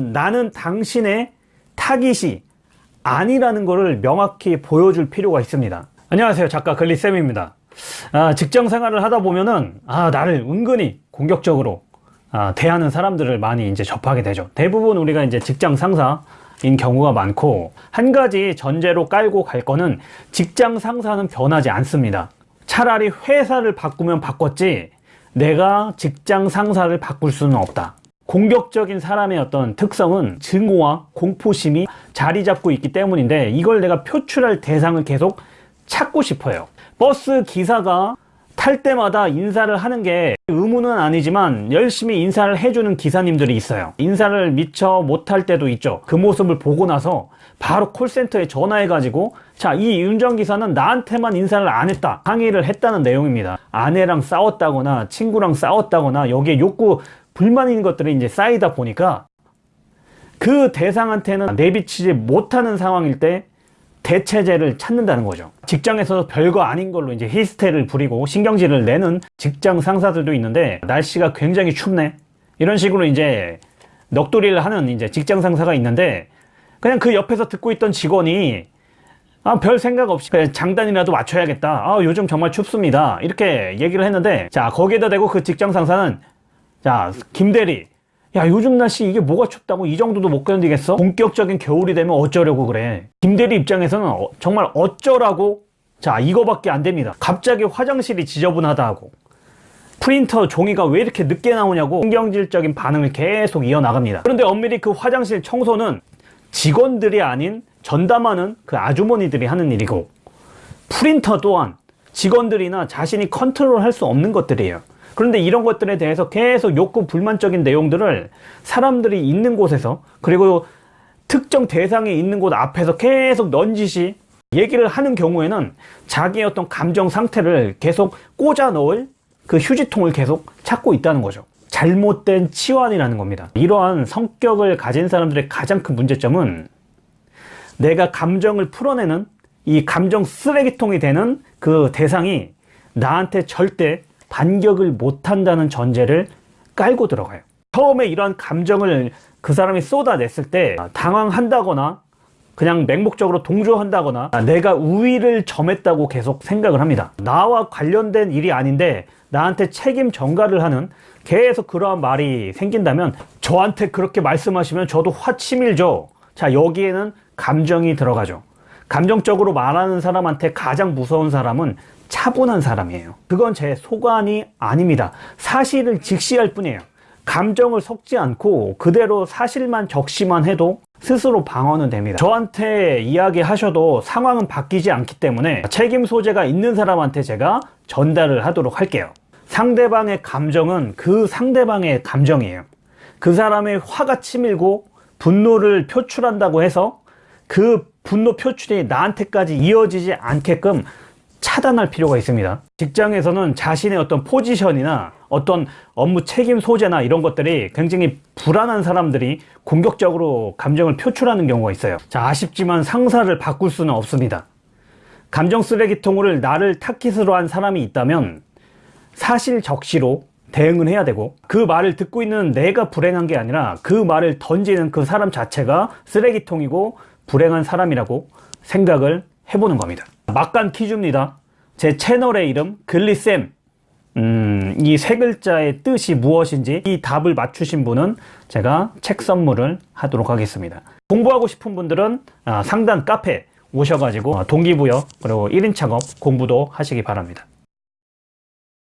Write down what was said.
나는 당신의 타깃이 아니라는 것을 명확히 보여줄 필요가 있습니다. 안녕하세요. 작가 글리쌤입니다. 아, 직장 생활을 하다 보면은, 아, 나를 은근히 공격적으로, 아, 대하는 사람들을 많이 이제 접하게 되죠. 대부분 우리가 이제 직장 상사인 경우가 많고, 한 가지 전제로 깔고 갈 거는 직장 상사는 변하지 않습니다. 차라리 회사를 바꾸면 바꿨지, 내가 직장 상사를 바꿀 수는 없다. 공격적인 사람의 어떤 특성은 증오와 공포심이 자리 잡고 있기 때문인데 이걸 내가 표출할 대상을 계속 찾고 싶어요. 버스 기사가 탈 때마다 인사를 하는 게 의무는 아니지만 열심히 인사를 해주는 기사님들이 있어요. 인사를 미처 못할 때도 있죠. 그 모습을 보고 나서 바로 콜센터에 전화해 가지고 자, 이 운전기사는 나한테만 인사를 안 했다. 항의를 했다는 내용입니다. 아내랑 싸웠다거나 친구랑 싸웠다거나 여기에 욕구, 불만 있는 것들이 이제 쌓이다 보니까 그 대상한테는 내비치지 못하는 상황일 때 대체제를 찾는다는 거죠. 직장에서 별거 아닌 걸로 이제 히스테를 부리고 신경질을 내는 직장 상사들도 있는데 날씨가 굉장히 춥네. 이런 식으로 이제 넋두리를 하는 이제 직장 상사가 있는데 그냥 그 옆에서 듣고 있던 직원이 아, 별 생각 없이 장단이라도 맞춰야겠다. 아, 요즘 정말 춥습니다. 이렇게 얘기를 했는데 자, 거기에다 대고 그 직장 상사는 자, 김대리. 야, 요즘 날씨 이게 뭐가 춥다고 이 정도도 못 견디겠어? 본격적인 겨울이 되면 어쩌려고 그래? 김대리 입장에서는 어- 정말 어쩌라고? 자, 이거밖에 안 됩니다. 갑자기 화장실이 지저분하다 하고. 프린터 종이가 왜 이렇게 늦게 나오냐고 신경질적인 반응을 계속 이어나갑니다. 그런데 엄밀히 그 화장실 청소는 직원들이 아닌 전담하는 그 아주머니들이 하는 일이고 프린터 또한 직원들이나 자신이 컨트롤 할 수 없는 것들이에요. 그런데 이런 것들에 대해서 계속 욕구 불만적인 내용들을 사람들이 있는 곳에서 그리고 특정 대상이 있는 곳 앞에서 계속 넌지시 얘기를 하는 경우에는 자기의 어떤 감정 상태를 계속 꽂아 넣을 그 휴지통을 계속 찾고 있다는 거죠. 잘못된 치환이라는 겁니다. 이러한 성격을 가진 사람들의 가장 큰 문제점은 내가 감정을 풀어내는 이 감정 쓰레기통이 되는 그 대상이 나한테 절대 반격을 못한다는 전제를 깔고 들어가요. 처음에 이러한 감정을 그 사람이 쏟아냈을 때 당황한다거나 그냥 맹목적으로 동조한다거나 내가 우위를 점했다고 계속 생각을 합니다. 나와 관련된 일이 아닌데 나한테 책임 전가를 하는 계속 그러한 말이 생긴다면 저한테 그렇게 말씀하시면 저도 화치밀죠. 자, 여기에는 감정이 들어가죠. 감정적으로 말하는 사람한테 가장 무서운 사람은 차분한 사람이에요. 그건 제 소관이 아닙니다. 사실을 직시할 뿐이에요. 감정을 섞지 않고 그대로 사실만 적시만 해도 스스로 방어는 됩니다. 저한테 이야기하셔도 상황은 바뀌지 않기 때문에 책임 소재가 있는 사람한테 제가 전달을 하도록 할게요. 상대방의 감정은 그 상대방의 감정이에요. 그 사람의 화가 치밀고 분노를 표출한다고 해서 그 분노 표출이 나한테까지 이어지지 않게끔 차단할 필요가 있습니다. 직장에서는 자신의 어떤 포지션이나 어떤 업무 책임 소재나 이런 것들이 굉장히 불안한 사람들이 공격적으로 감정을 표출하는 경우가 있어요. 자, 아쉽지만 상사를 바꿀 수는 없습니다. 감정 쓰레기통을 나를 타깃으로 한 사람이 있다면 사실 적시로 대응을 해야 되고 그 말을 듣고 있는 내가 불행한 게 아니라 그 말을 던지는 그 사람 자체가 쓰레기통이고 불행한 사람이라고 생각을 해보는 겁니다. 막간 퀴즈입니다. 제 채널의 이름 글리쌤 음, 이 세 글자의 뜻이 무엇인지 이 답을 맞추신 분은 제가 책 선물을 하도록 하겠습니다. 공부하고 싶은 분들은 아, 상단 카페 오셔가지고 아, 동기부여 그리고 1인 창업 공부도 하시기 바랍니다.